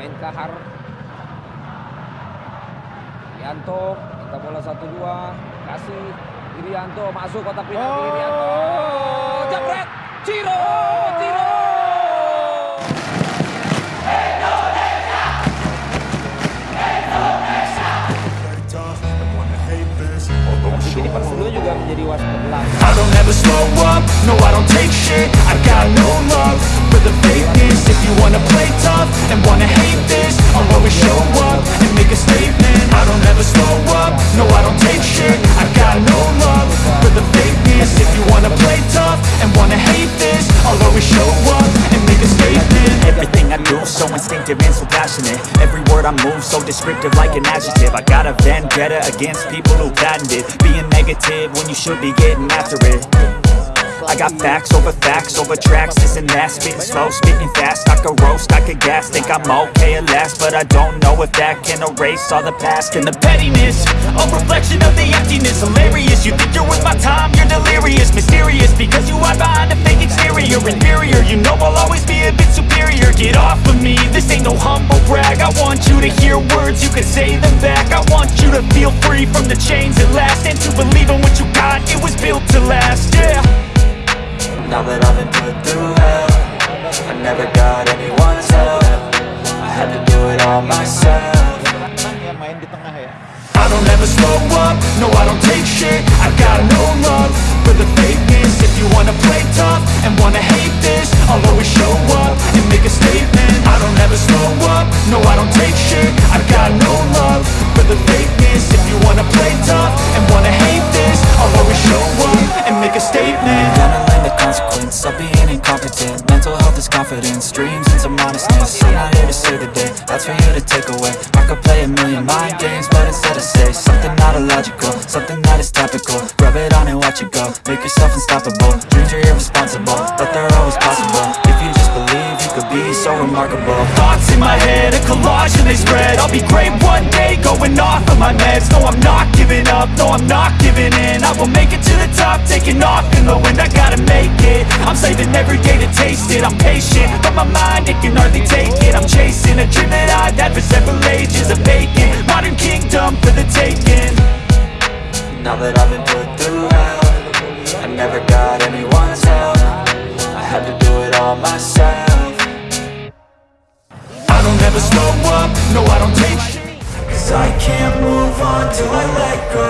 main kahar Irianto minta bola satu dua kasih Irianto masuk kotak penalti Oh. Irianto jebret! Ciro Ciro! Juga menjadi wasit belakang I don't ever slow up, no I don't take shit. I got no love for the fakeness. If you wanna play tough and wanna hate this. I'll always show up and make a statement. I don't ever slow up, no I don't take shit. I got no love for the fakeness. If you wanna play tough and wanna hate this I'll always show up and make a statement. Everything I do so instinctive and so passionate. Every word I move so descriptive like an adjective. I got a vendetta against people who patented Being negative when you should be getting after it. I got facts over facts over tracks, this and that. Spitting slow, spitting fast, I could roast, Could gas Think I'm okay at last, but I don't know if that can erase all the past And the pettiness, a reflection of the emptiness. Hilarious, you think you're worth my time, you're delirious. Mysterious, because you hide behind a fake exterior. Inferior, you know I'll always be a bit superior. Get off of me, this ain't no humble brag. I want you to hear words, you can say them back. I want you to feel free from the chains at last And to believe in what you got, it was built to last, yeah. Now that I've been put through hell I never got anyone's help do myself. Yang main di tengah ya. I don't ever slow up, no I don't take shit. I got no love for the fakeness. If you wanna play tough and wanna hate this I'll always show up and make a statement. I don't ever slow up, no I don't take shit. I got no love for the fakeness. If you wanna play tough and wanna hate this I'll always show up and make a statement. Gonna learn the consequence. Of being confidence, dreams and some honestness I'm not here to save the day, that's for you to take away. I could play a million mind games, but instead I say Something not illogical, something that is topical. Rub it on and watch it go, make yourself unstoppable. Dreams are irresponsible, but they're always possible. If you just believe, you could be so remarkable. Thoughts in my head, a collage and they spread. I'll be great one day, going off of my meds. No, I'm not giving up, no, I'm not giving in. I will make it to the top, taking off in the wind. I gotta make it, I'm saving every day to taste my mind, it can hardly take it. I'm chasing a dream that I've had for several ages A vacant, modern kingdom for the taking. Now that I've been put through hell I never got anyone's help. I had to do it all myself. I don't ever slow up, no, I don't take Cause I can't move on till I let go